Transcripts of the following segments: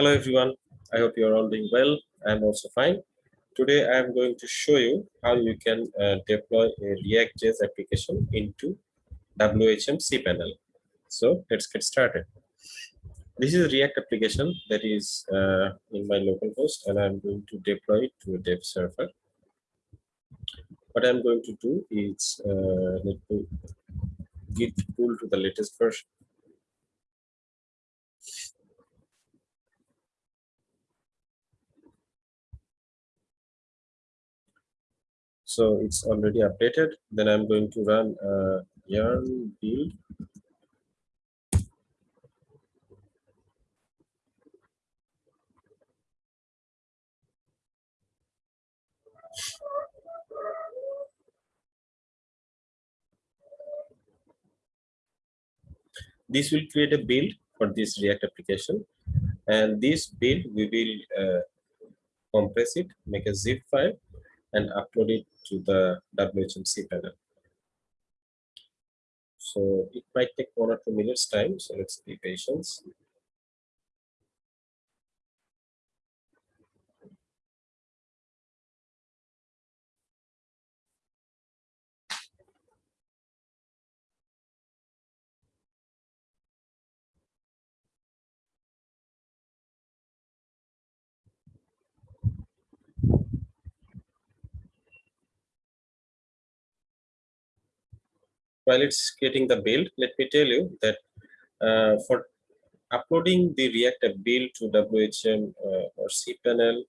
Hello everyone, I hope you're all doing well. I'm also fine. Today I'm going to show you how you can uh, deploy a React.js application into WHM cPanel. So let's get started. This is a React application that is uh, in my local host and I'm going to deploy it to a dev server. What I'm going to do is uh, let me git pull to the latest version so it's already updated. Then i'm going to run uh, yarn build this will create a build for this react application. And this build we will uh, compress it make a zip file and upload it to the WHM panel. So it might take one or two minutes time. So let's be patient. While it's getting the build, let me tell you that uh, for uploading the React build to WHM uh, or cPanel,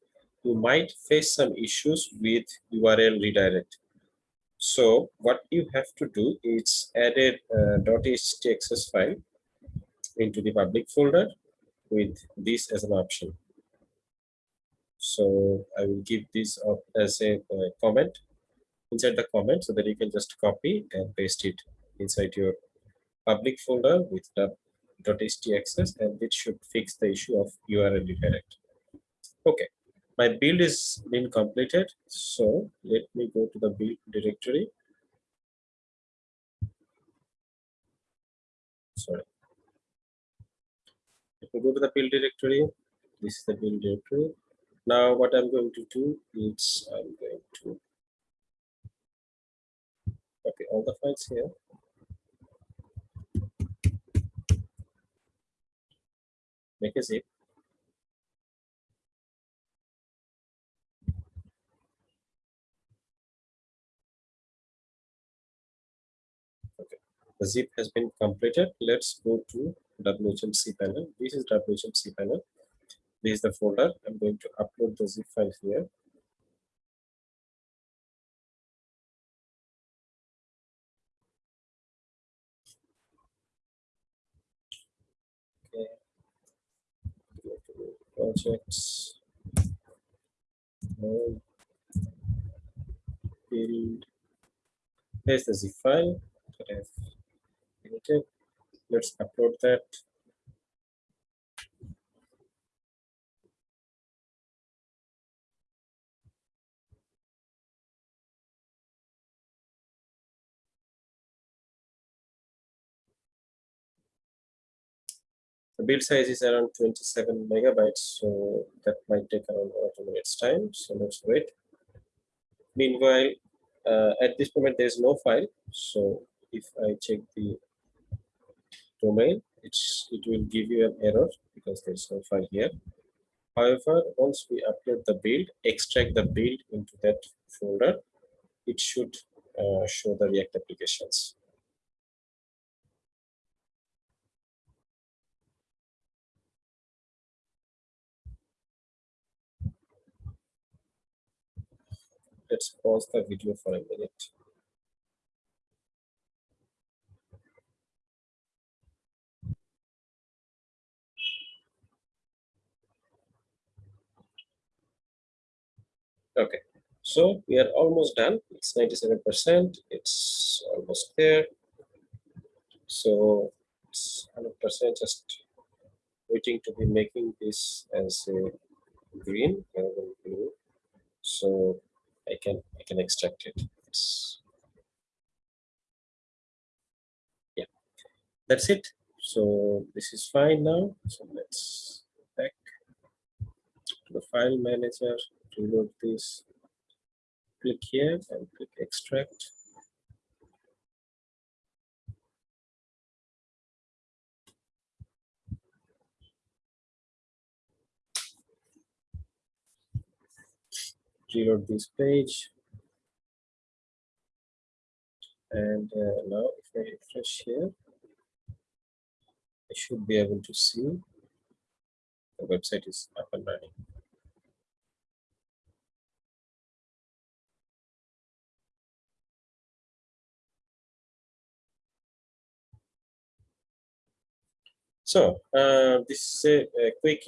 you might face some issues with URL redirect. So what you have to do is add a uh, file into the public folder with this as an option. So I will give this up as a uh, comment inside the comment so that you can just copy and paste it inside your public folder with the .htaccess and it should fix the issue of URL redirect. Okay, my build is been completed. So let me go to the build directory. Sorry. Let me go to the build directory. This is the build directory. Now what I'm going to do is I'm going to all the files here. Make a zip. Okay, the zip has been completed. Let's go to WHM panel. This is WHM panel. This is the folder. I'm going to upload the zip file here. Projects build here's the zip file that I've created. Let's upload that. The build size is around 27 megabytes, so that might take around one or two minutes time. So let's wait. Meanwhile, uh, at this moment, there is no file. So if I check the domain, it's it will give you an error because there's no file here. However, once we upload the build, extract the build into that folder, it should uh, show the React applications. Let's pause the video for a minute. Okay, so we are almost done. It's 97%. It's almost there. So it's 100% just waiting to be making this as a green rather blue. So I can I can extract it. It's, yeah, that's it. So this is fine now. So let's back. to the file manager, reload this, click here and click extract. Reload this page. And uh, now if I refresh here, I should be able to see the website is up and running. So uh, this is a, a quick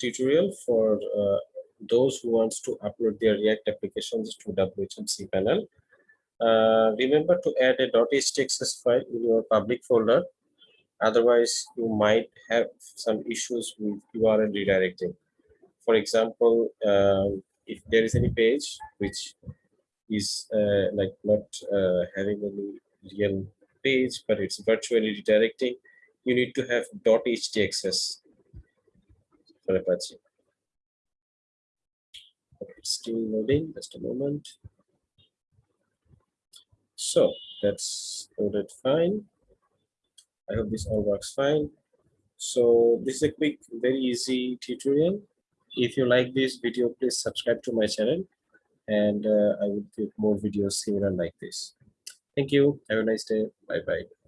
tutorial for uh, those who wants to upload their React applications to WHM panel. Uh, remember to add a .htaccess file in your public folder. Otherwise, you might have some issues with URL redirecting. For example, um, if there is any page which is uh, like not uh, having any real page, but it's virtually redirecting, you need to have .htaccess for Apache. It's still loading, just a moment. So that's loaded fine. I hope this all works fine. So this is a quick, very easy tutorial. If you like this video, please subscribe to my channel and uh, I will give more videos similar like this. Thank you. Have a nice day. Bye bye.